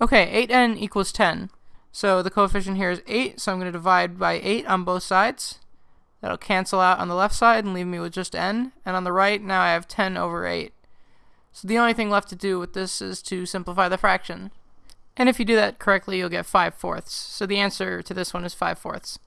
Okay, 8n equals 10. So the coefficient here is 8, so I'm going to divide by 8 on both sides. That'll cancel out on the left side and leave me with just n. And on the right, now I have 10 over 8. So the only thing left to do with this is to simplify the fraction. And if you do that correctly, you'll get 5 fourths. So the answer to this one is 5 fourths.